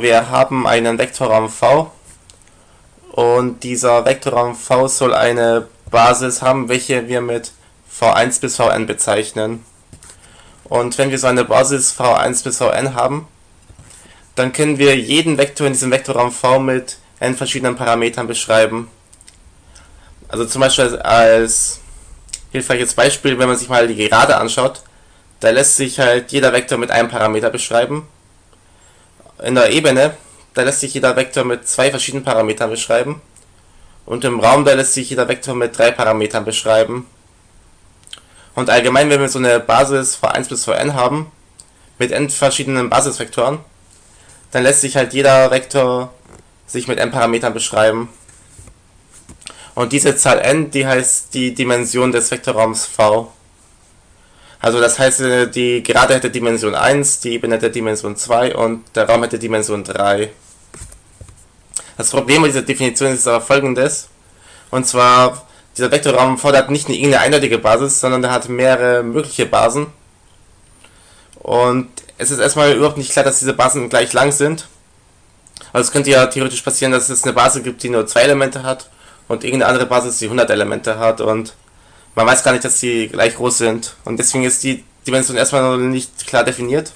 Wir haben einen Vektorraum V und dieser Vektorraum V soll eine Basis haben, welche wir mit v1 bis vn bezeichnen. Und wenn wir so eine Basis v1 bis vn haben, dann können wir jeden Vektor in diesem Vektorraum V mit n verschiedenen Parametern beschreiben. Also zum Beispiel als hilfreiches Beispiel, wenn man sich mal die Gerade anschaut, da lässt sich halt jeder Vektor mit einem Parameter beschreiben in der Ebene, da lässt sich jeder Vektor mit zwei verschiedenen Parametern beschreiben. Und im Raum, da lässt sich jeder Vektor mit drei Parametern beschreiben. Und allgemein, wenn wir so eine Basis von 1 bis n haben, mit n verschiedenen Basisvektoren, dann lässt sich halt jeder Vektor sich mit n Parametern beschreiben. Und diese Zahl n, die heißt die Dimension des Vektorraums V. Also das heißt, äh, die Gerade hätte Dimension 1, die Ebene hätte Dimension 2 und der Raum hätte Dimension 3. Das Problem mit dieser Definition ist aber folgendes. Und zwar, dieser Vektorraum fordert nicht eine eindeutige Basis, sondern der hat mehrere mögliche Basen. Und es ist erstmal überhaupt nicht klar, dass diese Basen gleich lang sind. Also es könnte ja theoretisch passieren, dass es eine Basis gibt, die nur zwei Elemente hat und irgendeine andere Basis, die 100 Elemente hat und man weiß gar nicht, dass sie gleich groß sind. Und deswegen ist die Dimension erstmal noch nicht klar definiert.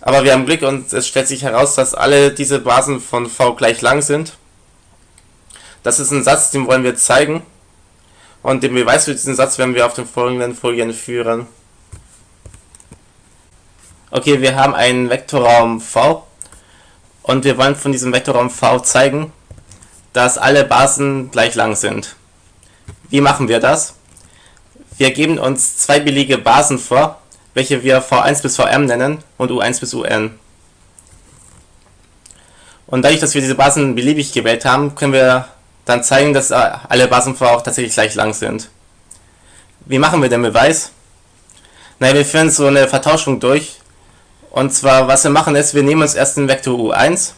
Aber wir haben Glück und es stellt sich heraus, dass alle diese Basen von V gleich lang sind. Das ist ein Satz, den wollen wir zeigen. Und den Beweis für diesen Satz werden wir auf den folgenden Folien führen. Okay, wir haben einen Vektorraum V und wir wollen von diesem Vektorraum V zeigen, dass alle Basen gleich lang sind. Wie machen wir das? Wir geben uns zwei beliebige Basen vor, welche wir v1 bis vm nennen und u1 bis un. Und dadurch, dass wir diese Basen beliebig gewählt haben, können wir dann zeigen, dass alle Basen v auch tatsächlich gleich lang sind. Wie machen wir den Beweis? Naja, wir führen so eine Vertauschung durch. Und zwar, was wir machen ist, wir nehmen uns erst den Vektor u1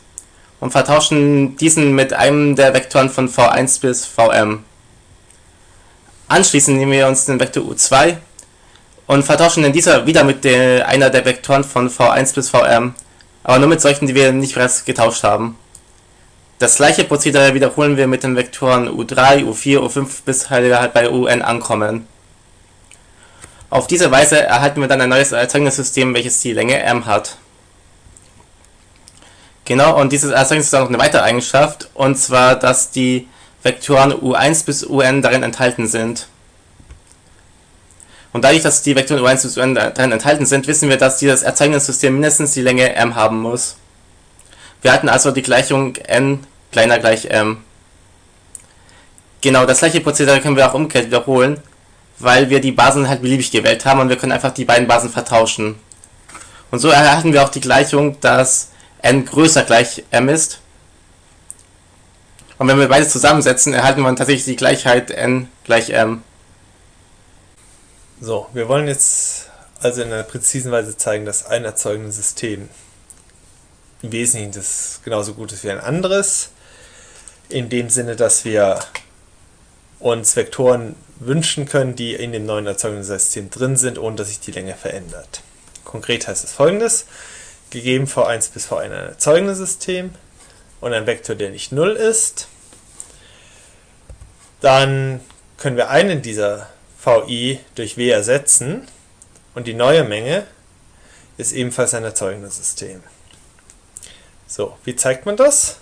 und vertauschen diesen mit einem der Vektoren von v1 bis vm. Anschließend nehmen wir uns den Vektor u2 und vertauschen den dieser wieder mit der, einer der Vektoren von v1 bis vm, aber nur mit solchen, die wir nicht bereits getauscht haben. Das gleiche Prozedere wiederholen wir mit den Vektoren u3, u4, u5 bis wir halt bei un ankommen. Auf diese Weise erhalten wir dann ein neues Erzeugungssystem, welches die Länge m hat. Genau, und dieses Erzeugnis hat noch eine weitere Eigenschaft, und zwar, dass die Vektoren u1 bis un darin enthalten sind. Und dadurch, dass die Vektoren u1 bis un darin enthalten sind, wissen wir, dass dieses Erzeugungssystem mindestens die Länge m haben muss. Wir hatten also die Gleichung n kleiner gleich m. Genau, das gleiche Prozedere können wir auch umgekehrt wiederholen, weil wir die Basen halt beliebig gewählt haben und wir können einfach die beiden Basen vertauschen. Und so erhalten wir auch die Gleichung, dass n größer gleich m ist und wenn wir beides zusammensetzen, erhalten wir tatsächlich die Gleichheit n gleich m. So, wir wollen jetzt also in einer präzisen Weise zeigen, dass ein erzeugendes System im Wesentlichen das genauso gut ist wie ein anderes. In dem Sinne, dass wir uns Vektoren wünschen können, die in dem neuen erzeugenden System drin sind, ohne dass sich die Länge verändert. Konkret heißt es folgendes. Gegeben v1 bis v1 ein erzeugendes System und ein Vektor, der nicht 0 ist, dann können wir einen dieser VI durch W ersetzen und die neue Menge ist ebenfalls ein erzeugendes System. So, wie zeigt man das?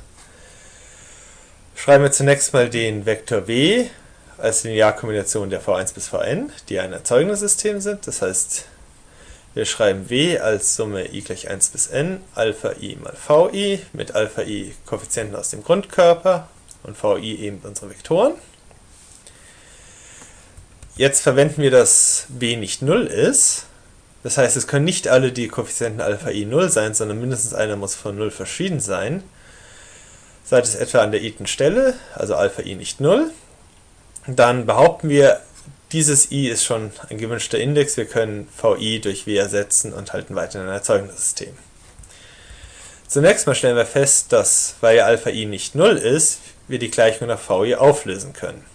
Schreiben wir zunächst mal den Vektor W als Linearkombination der V1 bis Vn, die ein erzeugendes System sind. Das heißt, wir schreiben W als Summe i gleich 1 bis n, Alpha i mal Vi, mit Alpha i Koeffizienten aus dem Grundkörper und Vi eben unsere Vektoren. Jetzt verwenden wir, dass b nicht 0 ist. Das heißt, es können nicht alle die Koeffizienten Alpha i 0 sein, sondern mindestens einer muss von 0 verschieden sein. Seid es etwa an der i-ten Stelle, also Alpha i nicht 0, dann behaupten wir, dieses i ist schon ein gewünschter Index, wir können vi durch w ersetzen und halten weiter ein erzeugendes System. Zunächst mal stellen wir fest, dass, weil Alpha i nicht 0 ist, wir die Gleichung nach vi auflösen können.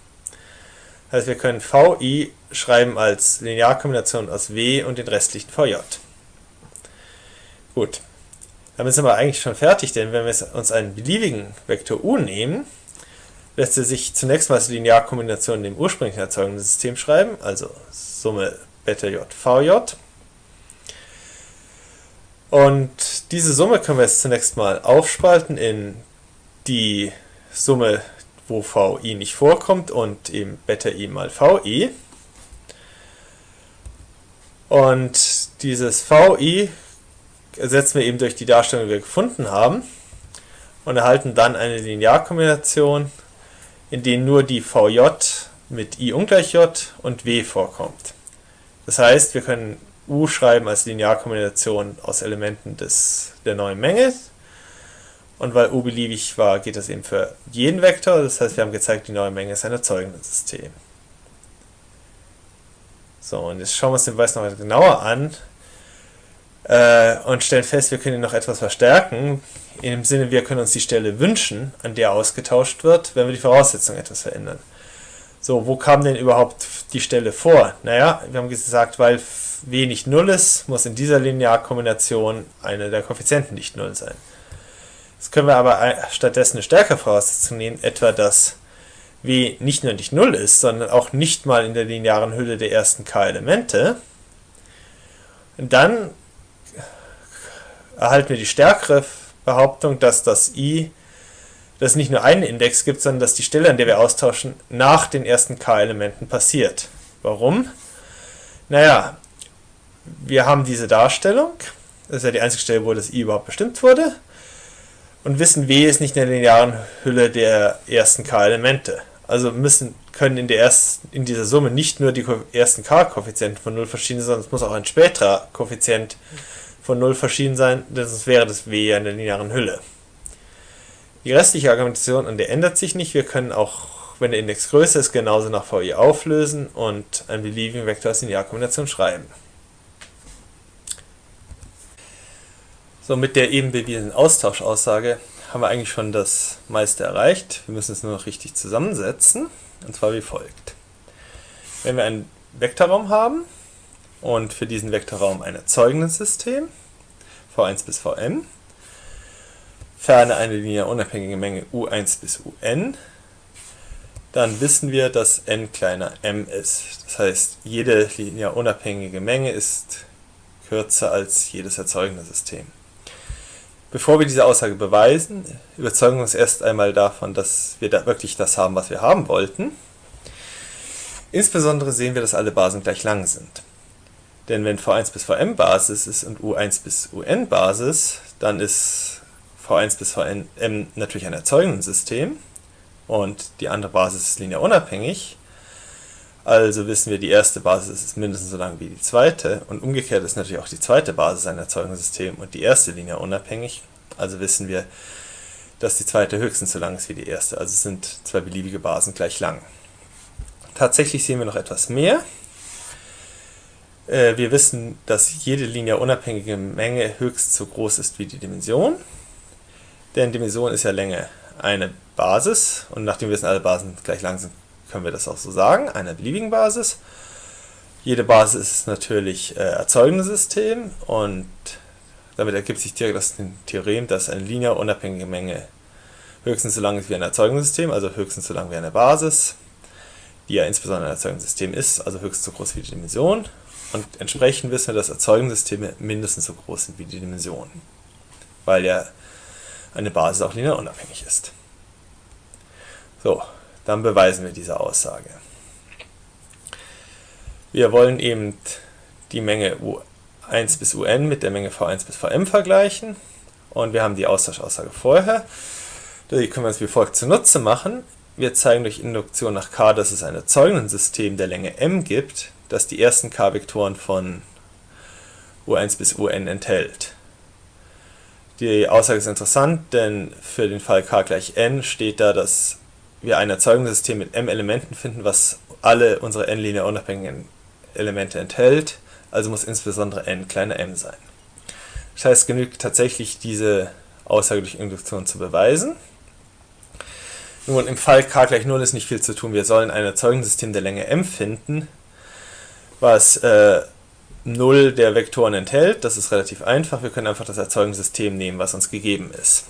Also wir können VI schreiben als Linearkombination aus W und den restlichen VJ. Gut. Damit sind wir eigentlich schon fertig, denn wenn wir uns einen beliebigen Vektor u nehmen, lässt er sich zunächst mal als Linearkombination in dem ursprünglichen erzeugenden System schreiben, also Summe Beta J VJ. Und diese Summe können wir jetzt zunächst mal aufspalten in die Summe, wo VI nicht vorkommt und eben Beta I mal VI. Und dieses VI ersetzen wir eben durch die Darstellung, die wir gefunden haben und erhalten dann eine Linearkombination, in der nur die VJ mit I ungleich J und W vorkommt. Das heißt, wir können U schreiben als Linearkombination aus Elementen des, der neuen Menge. Und weil U beliebig war, geht das eben für jeden Vektor. Das heißt, wir haben gezeigt, die neue Menge ist ein erzeugendes System. So, und jetzt schauen wir uns den Beweis noch genauer an äh, und stellen fest, wir können ihn noch etwas verstärken. Im Sinne, wir können uns die Stelle wünschen, an der ausgetauscht wird, wenn wir die Voraussetzung etwas verändern. So, wo kam denn überhaupt die Stelle vor? Naja, wir haben gesagt, weil w nicht 0 ist, muss in dieser Linearkombination eine der Koeffizienten nicht 0 sein. Jetzt können wir aber stattdessen eine stärkere Voraussetzung nehmen, etwa dass w nicht nur nicht 0 ist, sondern auch nicht mal in der linearen Hülle der ersten k-Elemente. Dann erhalten wir die stärkere Behauptung, dass das i, dass es nicht nur einen Index gibt, sondern dass die Stelle, an der wir austauschen, nach den ersten k-Elementen passiert. Warum? Naja, wir haben diese Darstellung, das ist ja die einzige Stelle, wo das i überhaupt bestimmt wurde, und wissen, w ist nicht in der linearen Hülle der ersten k-Elemente. Also müssen, können in, der ersten, in dieser Summe nicht nur die ersten k-Koeffizienten von 0 verschieden sein, sondern es muss auch ein späterer Koeffizient von 0 verschieden sein, denn sonst wäre das w ja in der linearen Hülle. Die restliche Argumentation an der ändert sich nicht. Wir können auch, wenn der Index größer ist, genauso nach VI auflösen und einen beliebigen Vektor als Linearkombination schreiben. So, mit der eben bewiesenen Austauschaussage haben wir eigentlich schon das meiste erreicht. Wir müssen es nur noch richtig zusammensetzen, und zwar wie folgt. Wenn wir einen Vektorraum haben und für diesen Vektorraum ein erzeugendes System, v1 bis vm, ferne eine linear unabhängige Menge u1 bis un, dann wissen wir, dass n kleiner m ist. Das heißt, jede linear unabhängige Menge ist kürzer als jedes erzeugende System. Bevor wir diese Aussage beweisen, überzeugen wir uns erst einmal davon, dass wir da wirklich das haben, was wir haben wollten. Insbesondere sehen wir, dass alle Basen gleich lang sind. Denn wenn v1 bis vm Basis ist und u1 bis un Basis, dann ist v1 bis vm natürlich ein erzeugendes System und die andere Basis ist linear unabhängig. Also wissen wir, die erste Basis ist mindestens so lang wie die zweite und umgekehrt ist natürlich auch die zweite Basis ein erzeugendes System und die erste linear unabhängig. Also wissen wir, dass die zweite höchstens so lang ist wie die erste. Also sind zwei beliebige Basen gleich lang. Tatsächlich sehen wir noch etwas mehr. Äh, wir wissen, dass jede linear unabhängige Menge höchst so groß ist wie die Dimension. Denn Dimension ist ja Länge eine Basis und nachdem wir wissen, alle Basen gleich lang sind, können wir das auch so sagen, einer beliebigen Basis. Jede Basis ist natürlich äh, erzeugendes System und damit ergibt sich direkt das Theorem, dass eine linear unabhängige Menge höchstens so lang ist wie ein erzeugendes System, also höchstens so lang wie eine Basis, die ja insbesondere ein erzeugendes System ist, also höchstens so groß wie die Dimension. Und entsprechend wissen wir, dass Erzeugungssysteme mindestens so groß sind wie die Dimension, weil ja eine Basis auch linear unabhängig ist. So, dann beweisen wir diese Aussage. Wir wollen eben die Menge u1 bis un mit der Menge v1 bis vm vergleichen und wir haben die Austauschaussage vorher. Die können wir uns wie folgt zunutze machen. Wir zeigen durch Induktion nach k, dass es ein Erzeugendensystem der Länge m gibt, das die ersten k-Vektoren von u1 bis un enthält. Die Aussage ist interessant, denn für den Fall k gleich n steht da, dass wir ein Erzeugungssystem mit m Elementen finden, was alle unsere n linear unabhängigen Elemente enthält, also muss insbesondere n kleiner m sein. Das heißt, es genügt tatsächlich diese Aussage durch Induktion zu beweisen. Nun, im Fall k gleich 0 ist nicht viel zu tun. Wir sollen ein Erzeugungssystem der Länge m finden, was äh, null der Vektoren enthält. Das ist relativ einfach. Wir können einfach das Erzeugungssystem nehmen, was uns gegeben ist.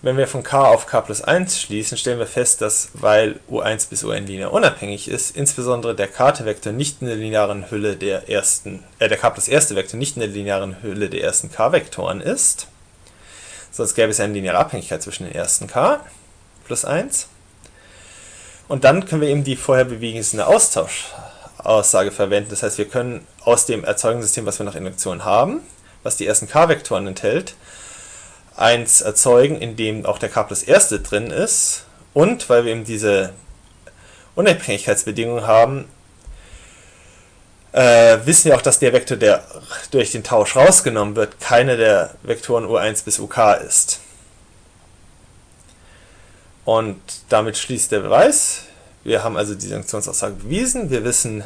Wenn wir von k auf k plus 1 schließen, stellen wir fest, dass, weil u1 bis un linear unabhängig ist, insbesondere der k-Vektor nicht in der linearen Hülle der ersten, äh, der k plus erste Vektor nicht in der linearen Hülle der ersten k-Vektoren ist. Sonst gäbe es eine lineare Abhängigkeit zwischen den ersten k plus 1. Und dann können wir eben die vorher bewiesene Austauschaussage verwenden. Das heißt, wir können aus dem Erzeugungssystem, was wir nach Induktion haben, was die ersten k-Vektoren enthält, eins erzeugen, in dem auch der k plus erste drin ist. Und weil wir eben diese Unabhängigkeitsbedingung haben, äh, wissen wir auch, dass der Vektor, der durch den Tausch rausgenommen wird, keine der Vektoren u1 bis uk ist. Und damit schließt der Beweis. Wir haben also die Sanktionsaussage bewiesen. Wir wissen,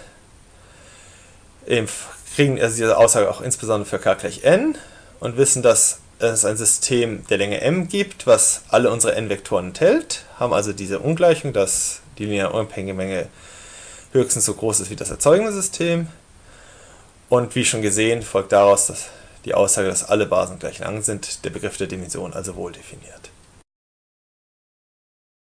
kriegen also diese Aussage auch insbesondere für k gleich n und wissen, dass es ein System der Länge m gibt, was alle unsere n-Vektoren enthält, haben also diese Ungleichung, dass die lineare unabhängige Menge höchstens so groß ist wie das erzeugende System. Und wie schon gesehen, folgt daraus dass die Aussage, dass alle Basen gleich lang sind, der Begriff der Dimension also wohl definiert.